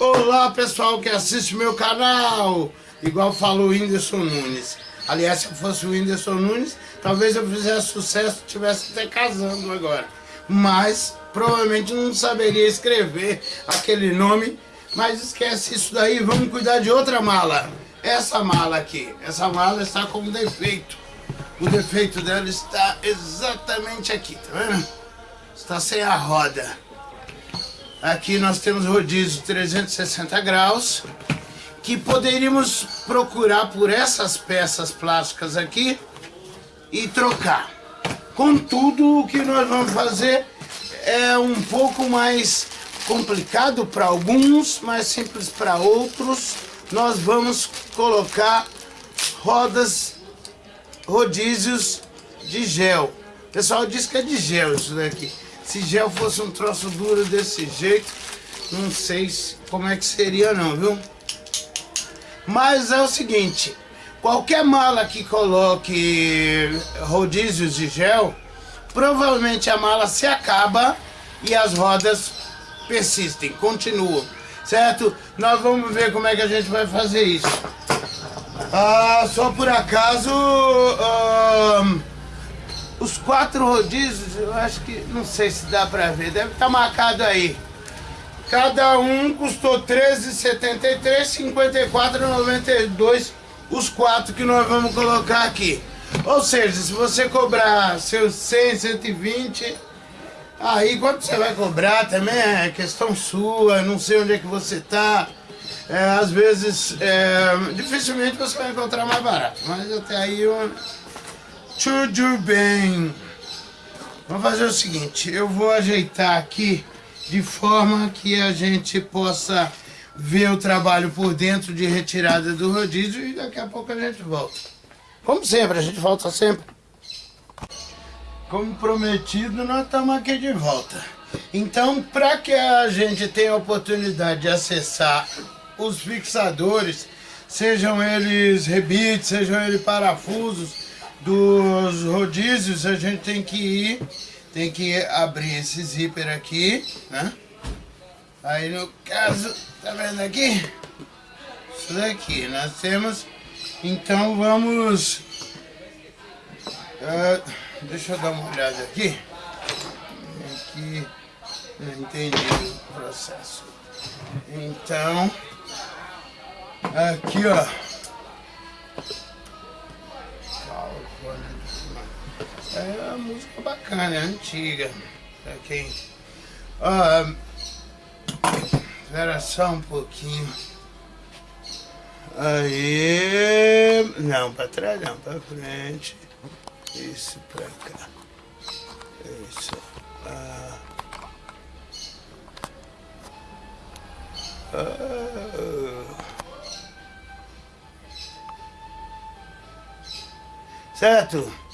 Olá pessoal que assiste meu canal, igual falou o Whindersson Nunes. Aliás, se eu fosse o Whindersson Nunes, talvez eu fizesse sucesso, estivesse até casando agora. Mas provavelmente não saberia escrever aquele nome, mas esquece isso daí, vamos cuidar de outra mala. Essa mala aqui, essa mala está com um defeito. O defeito dela está exatamente aqui, tá vendo? Está sem a roda. Aqui nós temos rodízio 360 graus, que poderíamos procurar por essas peças plásticas aqui e trocar. Contudo, o que nós vamos fazer é um pouco mais complicado para alguns, mais simples para outros. Nós vamos colocar rodas, rodízios de gel. O pessoal diz que é de gel isso daqui. Se gel fosse um troço duro desse jeito, não sei como é que seria não, viu? Mas é o seguinte, qualquer mala que coloque rodízios de gel, provavelmente a mala se acaba e as rodas persistem, continuam, certo? Nós vamos ver como é que a gente vai fazer isso. Ah, só por acaso... Ah, os quatro rodízios, eu acho que, não sei se dá pra ver, deve estar tá marcado aí. Cada um custou 13,73, 54,92 os quatro que nós vamos colocar aqui. Ou seja, se você cobrar seus 100, 120, aí quanto você vai cobrar também é questão sua, não sei onde é que você tá. É, às vezes, é, dificilmente você vai encontrar mais barato, mas até aí eu tudo bem. Vamos fazer o seguinte, eu vou ajeitar aqui de forma que a gente possa ver o trabalho por dentro de retirada do rodízio e daqui a pouco a gente volta. Como sempre, a gente volta sempre. Como prometido, nós estamos aqui de volta. Então, para que a gente tenha a oportunidade de acessar os fixadores, sejam eles rebites, sejam eles parafusos, dos rodízios, a gente tem que ir, tem que abrir esse zíper aqui, né? Aí no caso, tá vendo aqui? Isso daqui, nós temos, então vamos, uh, deixa eu dar uma olhada aqui, aqui, não entendi o processo. Então, aqui ó, É uma música bacana, é antiga. Pra quem. Ah, espera só um pouquinho. Aí. Não, pra trás não, pra frente. Isso pra cá. Isso. Ah. Ah. Certo?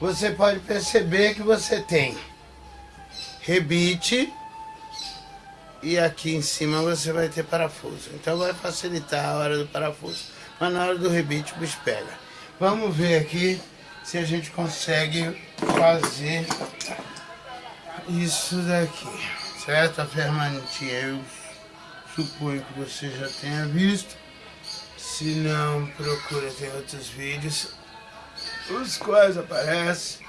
Você pode perceber que você tem rebite e aqui em cima você vai ter parafuso. Então vai facilitar a hora do parafuso. Mas na hora do rebite o bicho pega. Vamos ver aqui se a gente consegue fazer isso daqui. Certo? A ferramentinha eu suponho que você já tenha visto. Se não, procura, tem outros vídeos os quais aparecem.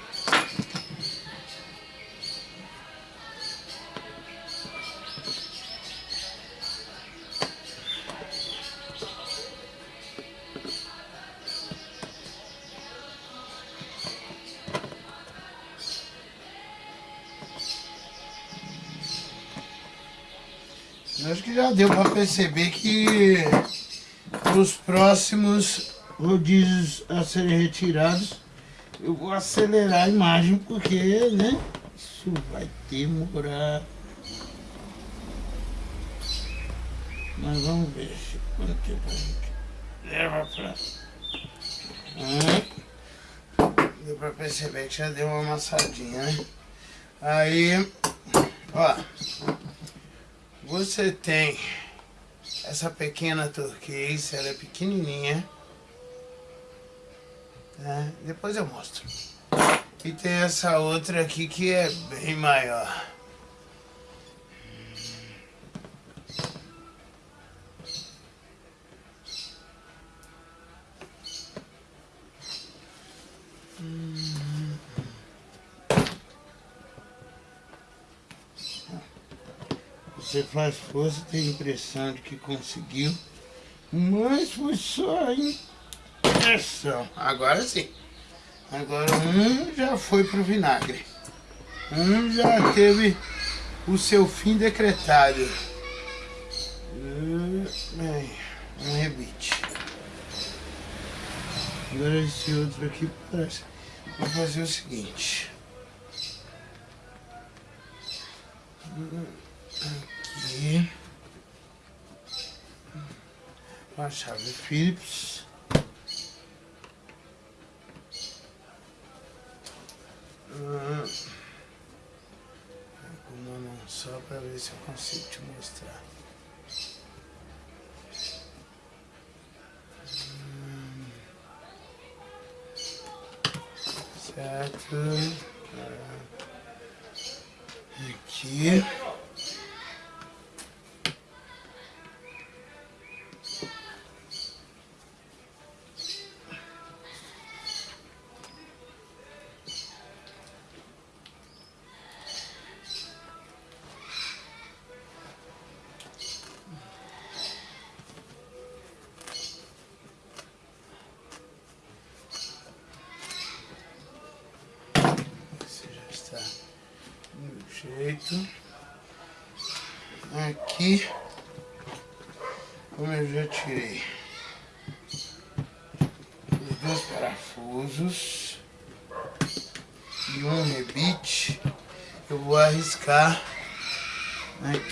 Acho que já deu para perceber que os próximos rodízios a serem retirados, eu vou acelerar a imagem porque, né, isso vai demorar. Mas vamos ver quanto tempo a gente leva pra... Deu pra perceber que já deu uma amassadinha, né? Aí, ó, você tem essa pequena turquês, ela é pequenininha, né? Depois eu mostro. E tem essa outra aqui que é bem maior. Você faz força, tem a impressão de que conseguiu, mas foi só, hein? Agora sim. Agora um já foi pro vinagre. Um já teve o seu fim decretado. Um rebite. Agora esse outro aqui parece. Vou fazer o seguinte. Aqui. A chave Phillips. Só para ver se eu consigo te mostrar. Certo. Aqui.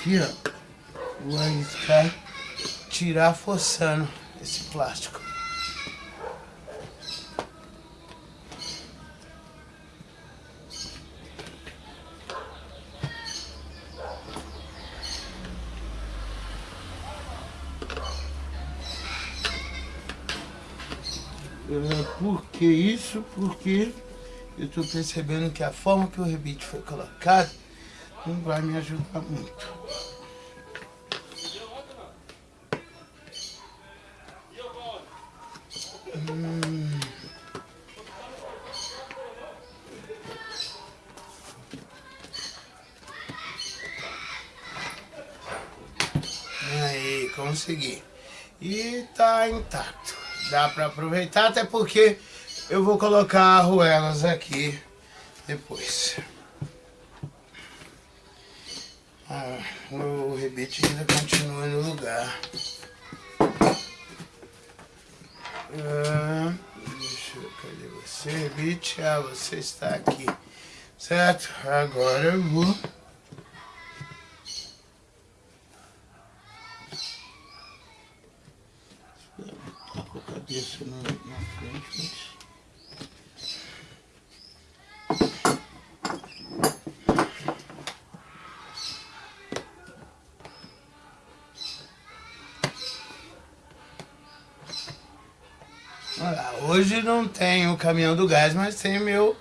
Aqui, ó, vou arriscar tirar forçando esse plástico. Por que isso? Porque eu estou percebendo que a forma que o rebite foi colocado não vai me ajudar muito. Tá intacto dá para aproveitar, até porque eu vou colocar arruelas aqui depois. Ah, o rebite ainda continua no lugar. Ah, deixa eu, cadê você, rebite? Ah, você está aqui. Certo? Agora eu vou... cabeça na, na frente, hoje não tem o caminhão do gás, mas tem meu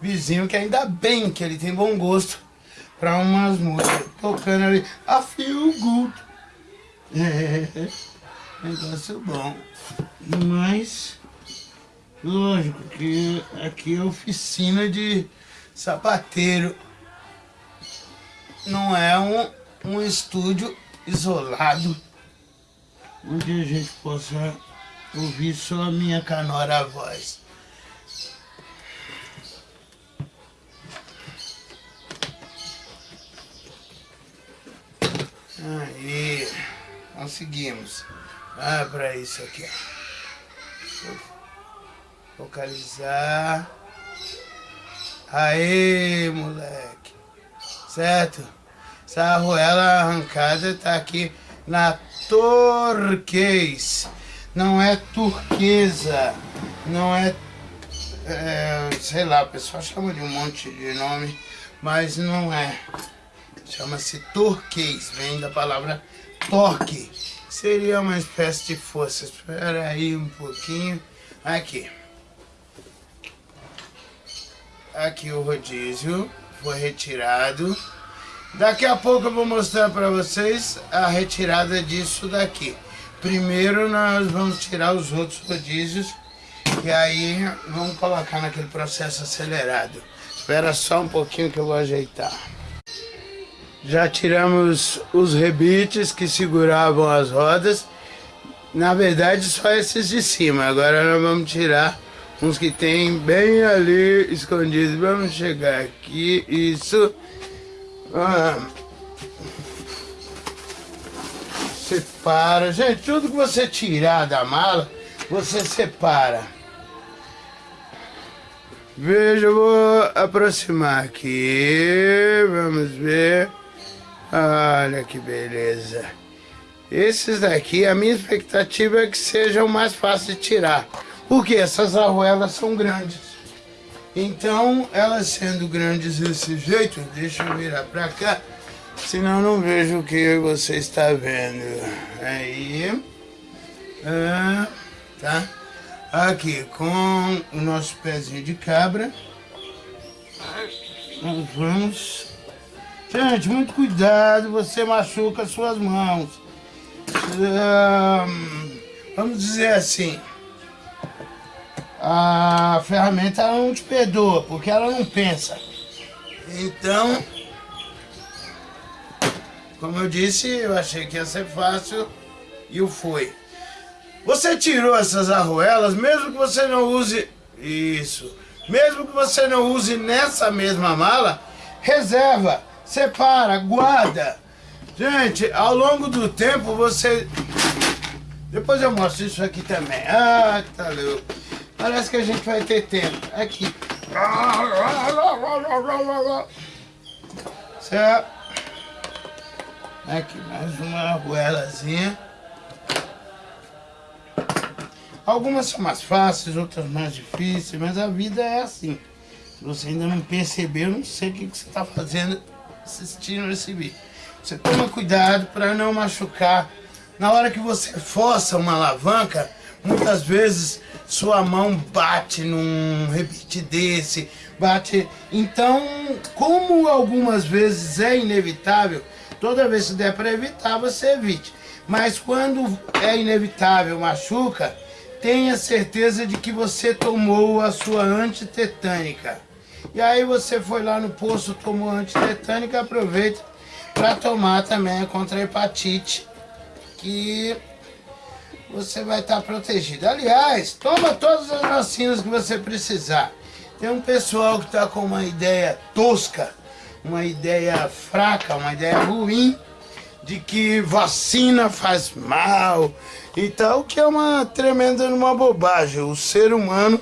vizinho que ainda bem que ele tem bom gosto para umas músicas tocando ali. A feel good. É, negócio bom. Mas, lógico que aqui é oficina de sapateiro. Não é um, um estúdio isolado, onde a gente possa ouvir só a minha canora voz. Aí, conseguimos. Ah, para isso aqui, ó. Focalizar. Aê, moleque. Certo? Essa arruela arrancada tá aqui na turquês. Não é turquesa. Não é, é... Sei lá, o pessoal chama de um monte de nome. Mas não é. Chama-se turquês. Vem da palavra torque. Seria uma espécie de força. Espera aí um pouquinho. Aqui. Aqui o rodízio foi retirado. Daqui a pouco eu vou mostrar para vocês a retirada disso daqui. Primeiro nós vamos tirar os outros rodízios e aí vamos colocar naquele processo acelerado. Espera só um pouquinho que eu vou ajeitar. Já tiramos os rebites que seguravam as rodas. Na verdade, só esses de cima. Agora nós vamos tirar uns que tem bem ali escondidos. Vamos chegar aqui. Isso. Ah. Separa. Gente, tudo que você tirar da mala, você separa. Veja, eu vou aproximar aqui. Vamos ver. Olha que beleza. Esses daqui, a minha expectativa é que sejam mais fáceis de tirar. Porque essas arruelas são grandes. Então, elas sendo grandes desse jeito, deixa eu virar pra cá, senão não vejo o que você está vendo. Aí, ah, tá? Aqui, com o nosso pezinho de cabra, vamos Gente, muito cuidado, você machuca suas mãos. vamos dizer assim, a ferramenta não te perdoa, porque ela não pensa. Então, como eu disse, eu achei que ia ser fácil e o foi. Você tirou essas arruelas, mesmo que você não use isso, mesmo que você não use nessa mesma mala, reserva separa, guarda. Gente, ao longo do tempo você... Depois eu mostro isso aqui também. Ah, tá louco. Parece que a gente vai ter tempo. Aqui. Certo? Aqui, mais uma arruelazinha. Algumas são mais fáceis, outras mais difíceis, mas a vida é assim. Se você ainda não percebeu, não sei o que, que você está fazendo assistindo esse vídeo. Você toma cuidado para não machucar. Na hora que você força uma alavanca, muitas vezes sua mão bate num rebite desse, bate... Então, como algumas vezes é inevitável, toda vez que der para evitar, você evite. Mas quando é inevitável, machuca, tenha certeza de que você tomou a sua antitetânica. E aí você foi lá no posto, tomou antitetânica, aproveita para tomar também contra a hepatite, que você vai estar tá protegido. Aliás, toma todas as vacinas que você precisar. Tem um pessoal que está com uma ideia tosca, uma ideia fraca, uma ideia ruim, de que vacina faz mal e tal, que é uma tremenda uma bobagem. O ser humano,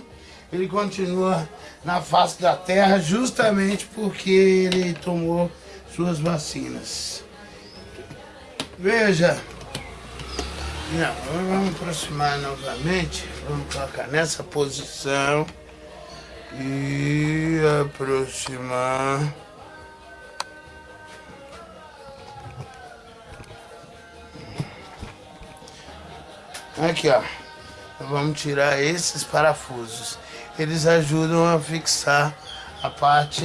ele continua na face da terra justamente porque ele tomou suas vacinas. Veja, não, vamos aproximar novamente, vamos colocar nessa posição. E aproximar. Aqui ó, vamos tirar esses parafusos eles ajudam a fixar a parte.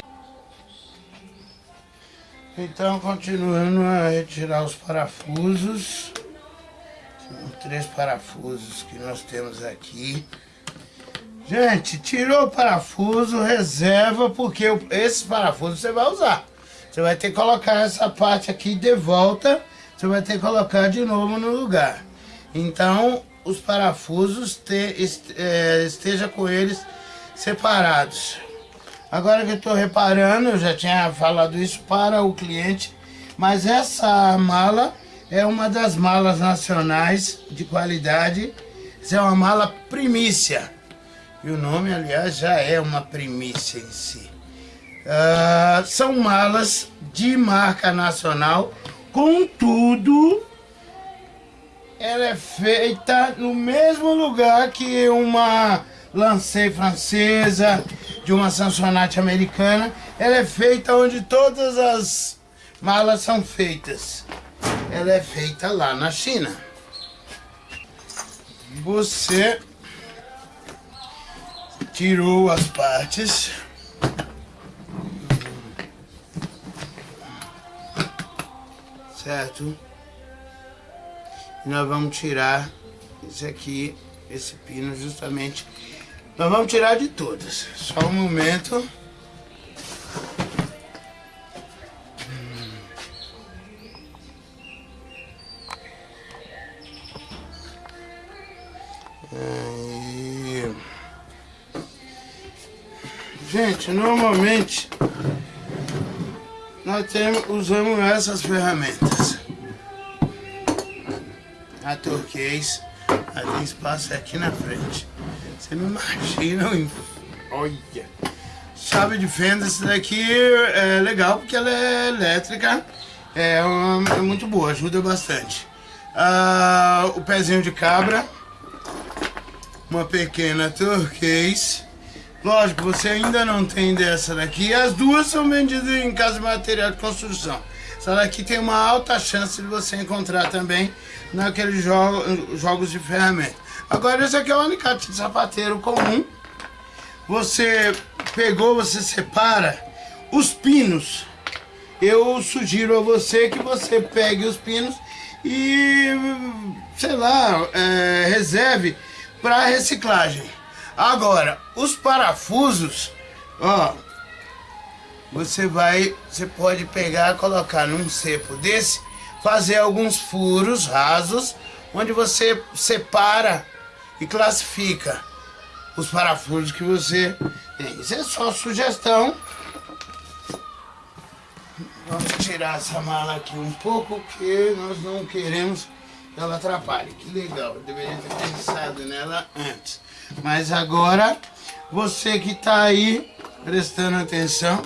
Então, continuando a retirar os parafusos. Três parafusos que nós temos aqui. Gente, tirou o parafuso, reserva, porque esses parafusos você vai usar. Você vai ter que colocar essa parte aqui de volta, você vai ter que colocar de novo no lugar. Então, os parafusos, te, é, esteja com eles separados. Agora que eu estou reparando, eu já tinha falado isso para o cliente, mas essa mala é uma das malas nacionais de qualidade. Essa é uma mala primícia. E o nome, aliás, já é uma primícia em si. Uh, são malas de marca nacional, contudo, ela é feita no mesmo lugar que uma lancei francesa, de uma Samsonite americana. Ela é feita onde todas as malas são feitas. Ela é feita lá na China. Você tirou as partes. Certo? E nós vamos tirar esse aqui, esse pino justamente nós vamos tirar de todas. Só um momento. Gente, normalmente nós temos, usamos essas ferramentas. A turquês, ela tem espaço aqui na frente. Você não imagina. Olha! Chave de fenda, essa daqui é legal porque ela é elétrica. É, uma, é muito boa, ajuda bastante. Ah, o pezinho de cabra. Uma pequena turquês. Lógico, você ainda não tem dessa daqui. As duas são vendidas em casa de material de construção. Essa daqui tem uma alta chance de você encontrar também naqueles jo jogos de ferramenta. Agora, esse aqui é o alicate de sapateiro comum. Você pegou, você separa os pinos. Eu sugiro a você que você pegue os pinos e, sei lá, é, reserve para reciclagem. Agora, os parafusos, ó, você vai, você pode pegar, colocar num cepo desse, fazer alguns furos rasos, onde você separa e classifica os parafusos que você tem. Isso é só sugestão. Vamos tirar essa mala aqui um pouco, porque nós não queremos que ela atrapalhe. Que legal, eu deveria ter pensado nela antes. Mas agora, você que está aí prestando atenção,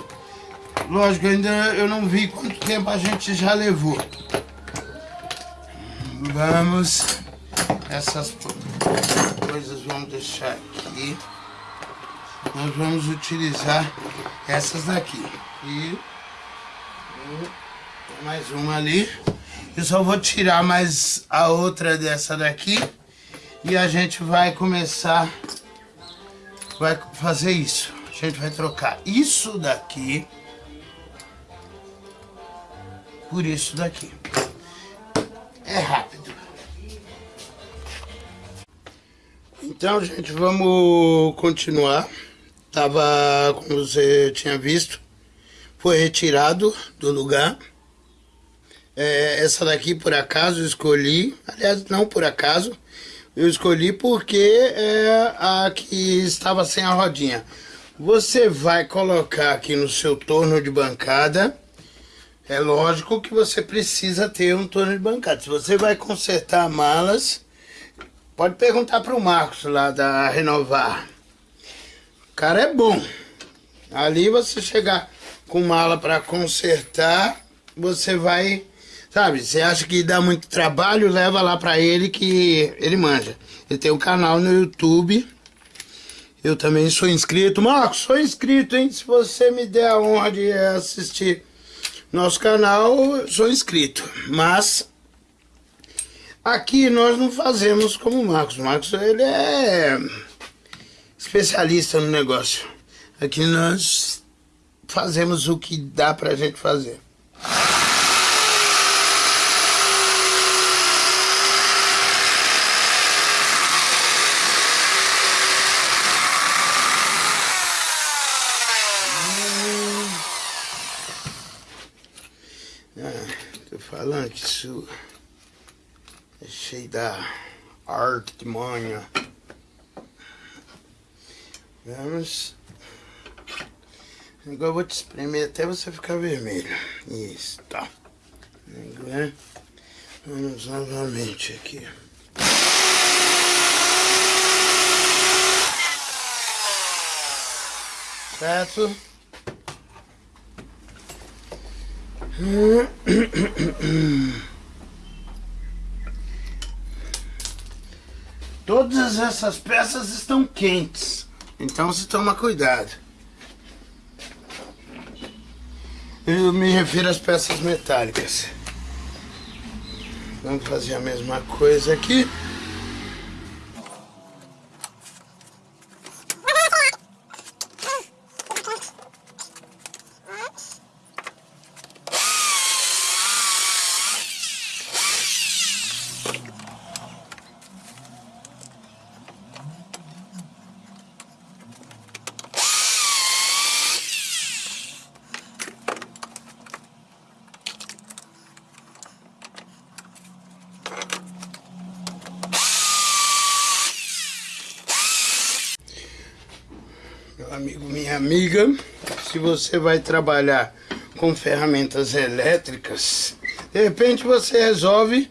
lógico, ainda eu não vi quanto tempo a gente já levou. Vamos, essas coisas vamos deixar aqui. Nós vamos utilizar essas daqui. E mais uma ali. Eu só vou tirar mais a outra dessa daqui. E a gente vai começar, vai fazer isso. A gente vai trocar isso daqui por isso daqui. É rápido. Então, gente, vamos continuar. Tava, como você tinha visto, foi retirado do lugar. É, essa daqui, por acaso, escolhi. Aliás, não por acaso. Eu escolhi porque é a que estava sem a rodinha. Você vai colocar aqui no seu torno de bancada. É lógico que você precisa ter um torno de bancada. Se você vai consertar malas, pode perguntar para o Marcos lá da Renovar. O cara é bom. Ali você chegar com mala para consertar, você vai Sabe, você acha que dá muito trabalho, leva lá pra ele que ele manja. Ele tem um canal no YouTube. Eu também sou inscrito. Marcos, sou inscrito, hein? Se você me der a honra de assistir nosso canal, sou inscrito. Mas aqui nós não fazemos como o Marcos. O Marcos, ele é especialista no negócio. Aqui nós fazemos o que dá pra gente fazer. falando que isso cheio da arte de manha. Vamos. Agora eu vou te espremer até você ficar vermelho. Isso, tá. Agora vamos novamente aqui. Certo? Todas essas peças estão quentes, então se toma cuidado. Eu me refiro às peças metálicas. Vamos fazer a mesma coisa aqui. Minha amiga, se você vai trabalhar com ferramentas elétricas, de repente você resolve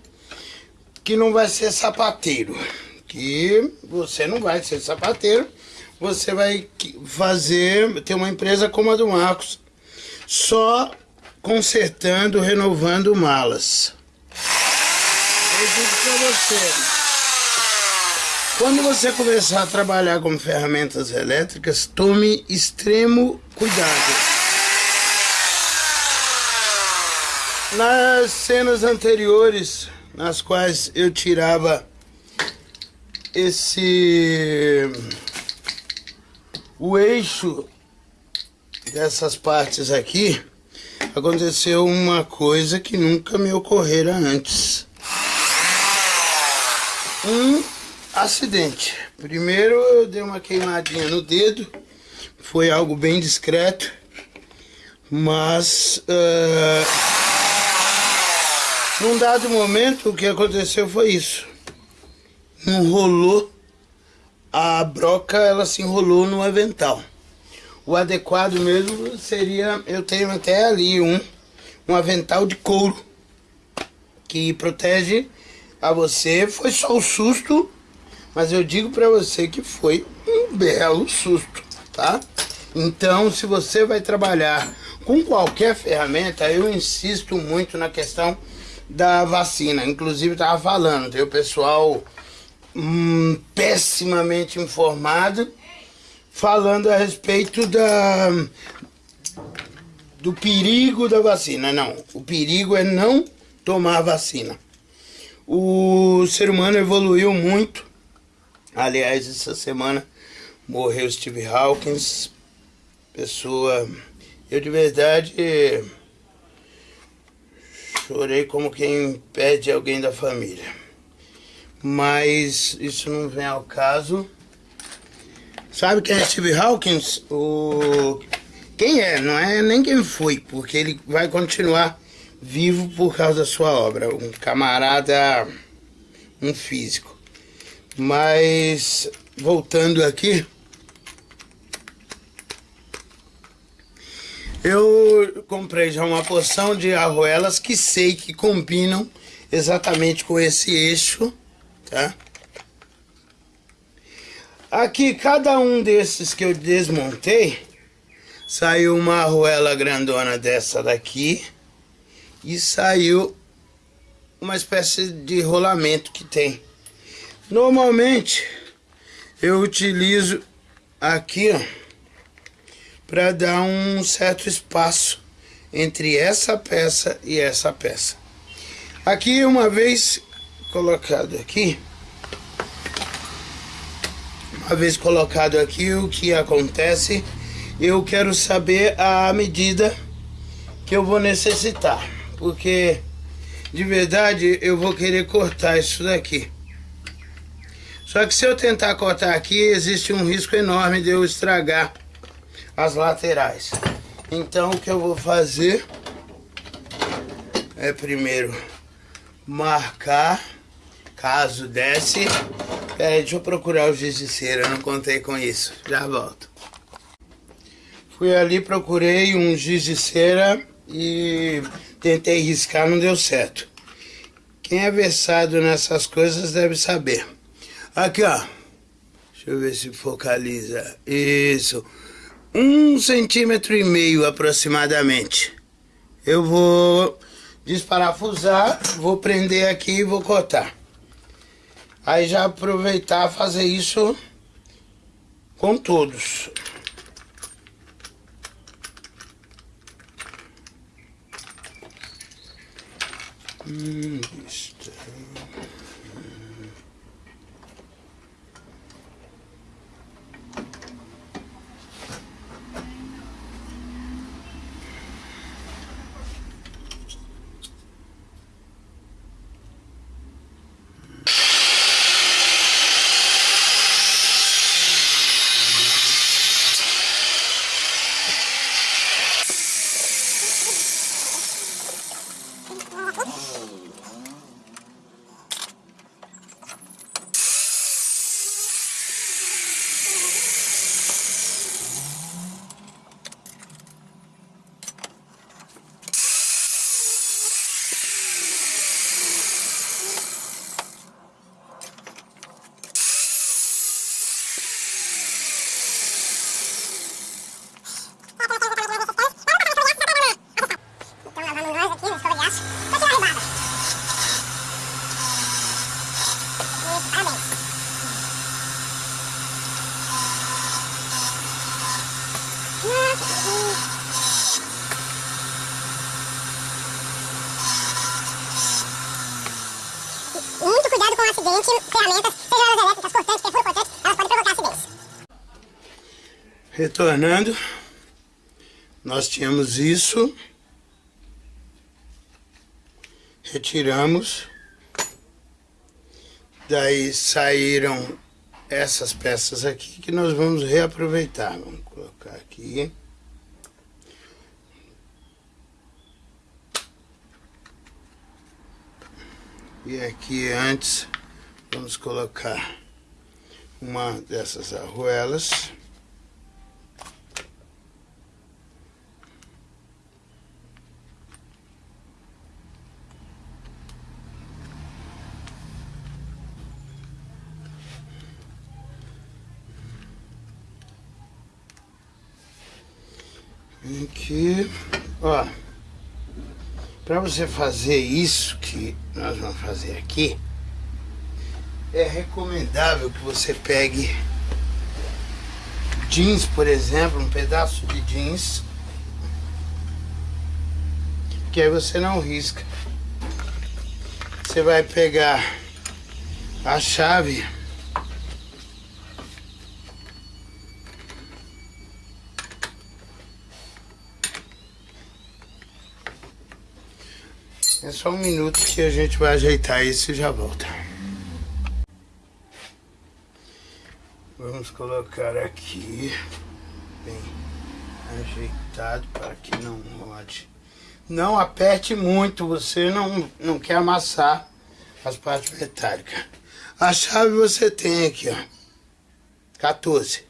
que não vai ser sapateiro, que você não vai ser sapateiro, você vai fazer, ter uma empresa como a do Marcos, só consertando, renovando malas. Eu digo para você, quando você começar a trabalhar com ferramentas elétricas, tome extremo cuidado. Nas cenas anteriores, nas quais eu tirava esse o eixo dessas partes aqui, aconteceu uma coisa que nunca me ocorrera antes. Um Acidente. Primeiro eu dei uma queimadinha no dedo. Foi algo bem discreto. Mas... Uh, num dado momento o que aconteceu foi isso. Enrolou. A broca ela se enrolou no avental. O adequado mesmo seria... Eu tenho até ali um, um avental de couro. Que protege a você. Foi só o susto mas eu digo para você que foi um belo susto, tá? Então, se você vai trabalhar com qualquer ferramenta, eu insisto muito na questão da vacina. Inclusive, estava falando, tem o pessoal hum, pessimamente informado falando a respeito da do perigo da vacina. Não, o perigo é não tomar vacina. O ser humano evoluiu muito Aliás, essa semana morreu Steve Hawkins, pessoa... Eu de verdade chorei como quem perde alguém da família. Mas isso não vem ao caso. Sabe quem é Steve Hawkins? O... Quem é? Não é nem quem foi, porque ele vai continuar vivo por causa da sua obra. Um camarada, um físico. Mas, voltando aqui, eu comprei já uma porção de arruelas que sei que combinam exatamente com esse eixo, tá? Aqui, cada um desses que eu desmontei, saiu uma arruela grandona dessa daqui e saiu uma espécie de rolamento que tem. Normalmente eu utilizo aqui para dar um certo espaço entre essa peça e essa peça. Aqui uma vez colocado aqui, uma vez colocado aqui o que acontece, eu quero saber a medida que eu vou necessitar, porque de verdade eu vou querer cortar isso daqui. Só que se eu tentar cortar aqui, existe um risco enorme de eu estragar as laterais. Então o que eu vou fazer é primeiro marcar, caso desce. Pera aí, deixa eu procurar o giz de cera, não contei com isso. Já volto. Fui ali, procurei um giz de cera e tentei riscar, não deu certo. Quem é versado nessas coisas deve saber. Aqui, ó. Deixa eu ver se focaliza. Isso. Um centímetro e meio aproximadamente. Eu vou desparafusar, vou prender aqui e vou cortar. Aí já aproveitar fazer isso com todos. Hum, isso. Retornando, nós tínhamos isso, retiramos, daí saíram essas peças aqui que nós vamos reaproveitar. Vamos colocar aqui. E aqui antes vamos colocar uma dessas arruelas. Aqui, ó. Para você fazer isso que nós vamos fazer aqui, é recomendável que você pegue jeans, por exemplo, um pedaço de jeans, que aí você não risca. Você vai pegar a chave É só um minuto que a gente vai ajeitar isso e já volta. Vamos colocar aqui, bem ajeitado para que não rode. Não aperte muito, você não, não quer amassar as partes metálicas. A chave você tem aqui, ó, 14.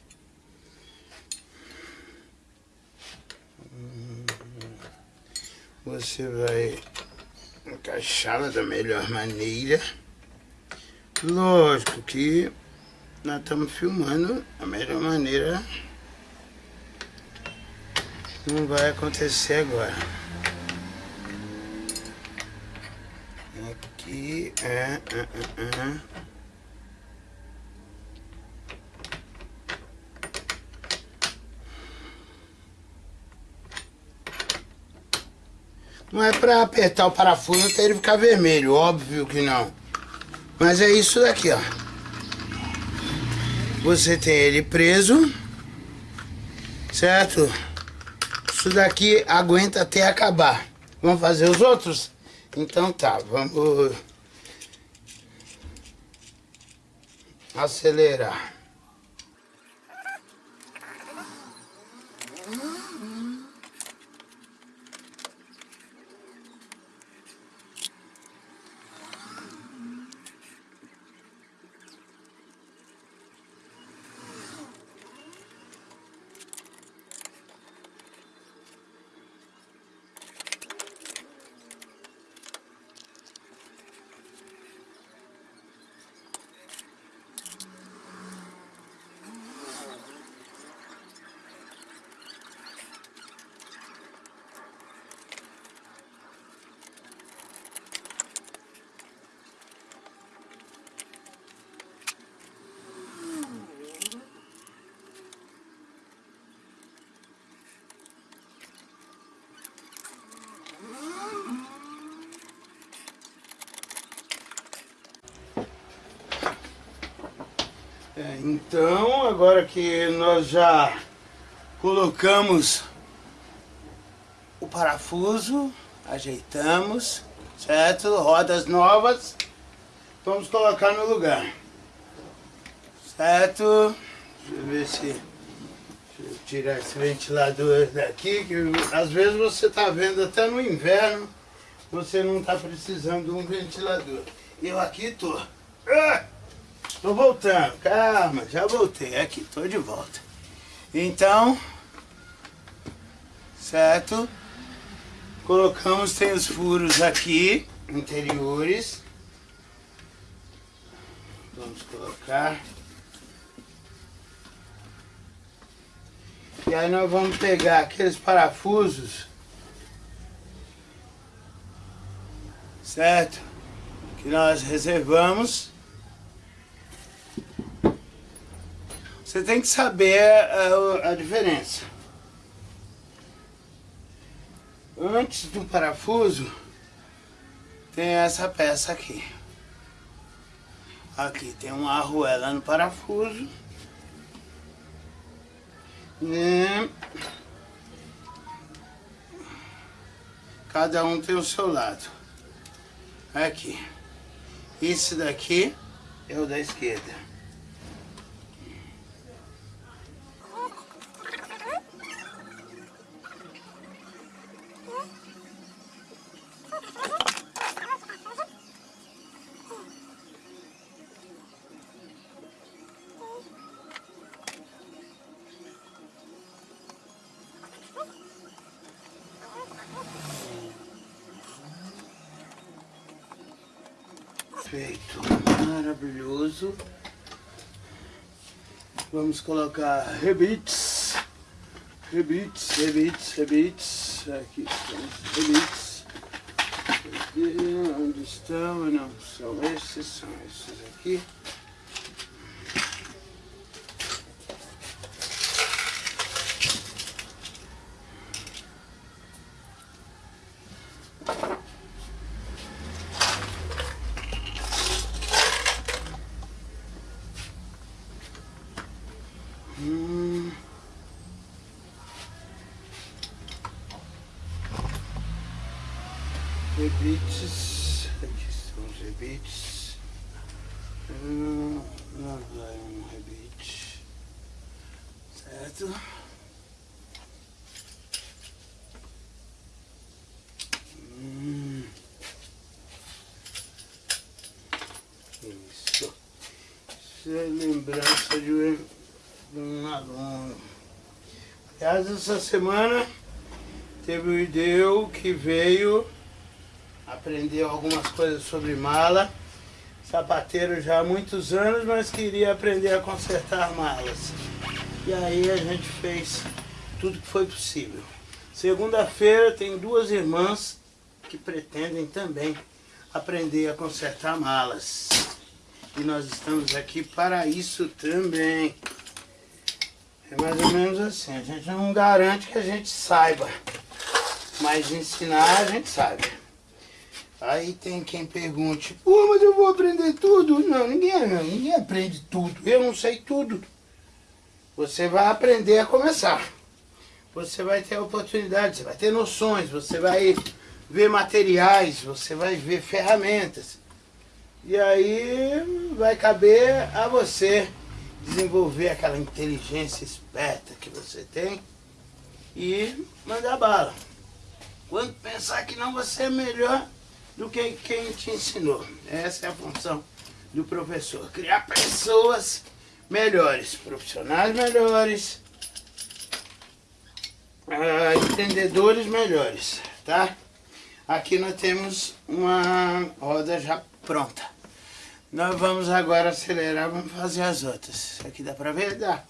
Você vai encaixá-la da melhor maneira. Lógico que nós estamos filmando a melhor maneira. Não vai acontecer agora. Aqui, é, é, é, é. Não é para apertar o parafuso até ele ficar vermelho, óbvio que não. Mas é isso daqui, ó. Você tem ele preso, certo? Isso daqui aguenta até acabar. Vamos fazer os outros? Então tá, vamos acelerar. É, então, agora que nós já colocamos o parafuso, ajeitamos, certo? Rodas novas, vamos colocar no lugar, certo? Deixa eu ver se... Deixa eu tirar esse ventilador daqui, que às vezes você está vendo até no inverno, você não está precisando de um ventilador. Eu aqui tô. Ah! Tô voltando, calma, já voltei, aqui, tô de volta. Então, certo? Colocamos, tem os furos aqui, interiores. Vamos colocar. E aí nós vamos pegar aqueles parafusos, certo? Que nós reservamos. Você tem que saber a, a diferença. Antes do parafuso, tem essa peça aqui. Aqui tem uma arruela no parafuso. Né? Cada um tem o seu lado. Aqui. Esse daqui é o da esquerda. Vamos colocar rebites, rebites, rebites, rebites. Aqui estão rebites. Onde estão? Não, são esses, são esses aqui. Hum. Rebites, aqui estão os rebites. Hum, lá vai um rebite, certo? Hum. Isso. Isso é lembrança de um aluno. Aliás, essa semana teve o Ideu que veio aprender algumas coisas sobre mala. Sapateiro já há muitos anos, mas queria aprender a consertar malas. E aí a gente fez tudo que foi possível. Segunda-feira tem duas irmãs que pretendem também aprender a consertar malas. E nós estamos aqui para isso também. É mais ou menos assim, a gente não garante que a gente saiba, mas ensinar a gente sabe. Aí tem quem pergunte, pô, mas eu vou aprender tudo? Não, ninguém, não, ninguém aprende tudo, eu não sei tudo. Você vai aprender a começar. Você vai ter oportunidade, você vai ter noções, você vai ver materiais, você vai ver ferramentas. E aí vai caber a você desenvolver aquela inteligência esperta que você tem e mandar bala. Quando pensar que não, você é melhor do que quem te ensinou. Essa é a função do professor. Criar pessoas melhores, profissionais melhores, uh, entendedores melhores, tá? Aqui nós temos uma roda já pronta. Nós vamos agora acelerar, vamos fazer as outras. Aqui dá pra ver? Dá.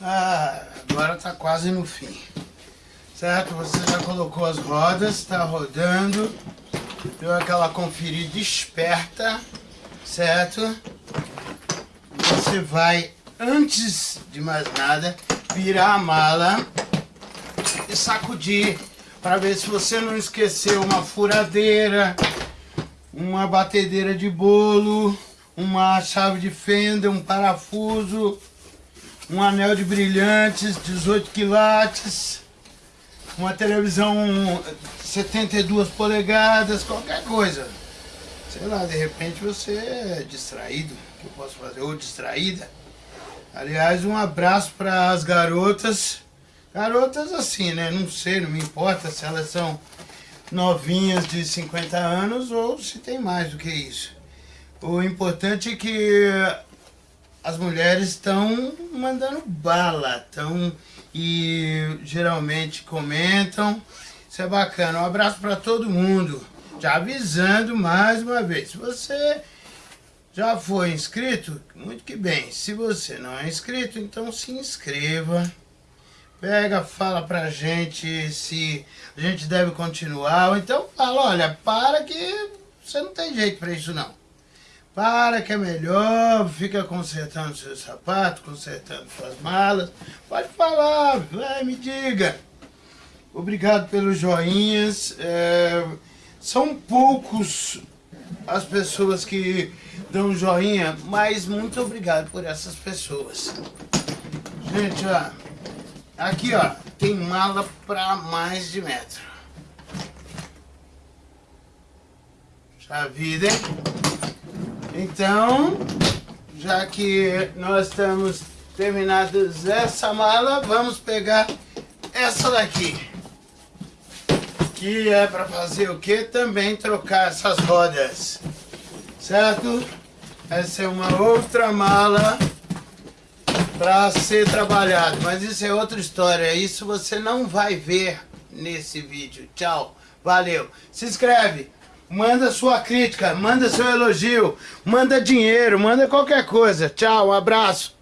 Ah, agora tá quase no fim. Certo? Você já colocou as rodas, tá rodando. Deu aquela conferida esperta, certo? Você vai, antes de mais nada, virar a mala e sacudir para ver se você não esqueceu uma furadeira, uma batedeira de bolo, uma chave de fenda, um parafuso, um anel de brilhantes, 18 quilates, uma televisão 72 polegadas, qualquer coisa. Sei lá, de repente você é distraído, que eu posso fazer? Ou distraída. Aliás, um abraço para as garotas. Garotas assim, né? Não sei, não me importa se elas são novinhas de 50 anos ou se tem mais do que isso. O importante é que as mulheres estão mandando bala, estão e geralmente comentam. Isso é bacana. Um abraço para todo mundo. Já avisando mais uma vez, se você já foi inscrito, muito que bem. Se você não é inscrito, então se inscreva. Pega, fala pra gente se a gente deve continuar. Ou então fala, olha, para que você não tem jeito pra isso não. Para que é melhor, fica consertando seu sapato, consertando suas malas. Pode falar, vai, me diga. Obrigado pelos joinhas. É, são poucos as pessoas que dão joinha, mas muito obrigado por essas pessoas. Gente, ó, aqui ó, tem mala para mais de metro. Já vida, hein? Então, já que nós estamos terminados essa mala, vamos pegar essa daqui. Que é para fazer o que? Também trocar essas rodas. Certo? Essa é uma outra mala para ser trabalhado. Mas isso é outra história. Isso você não vai ver nesse vídeo. Tchau. Valeu. Se inscreve. Manda sua crítica, manda seu elogio, manda dinheiro, manda qualquer coisa. Tchau, um abraço.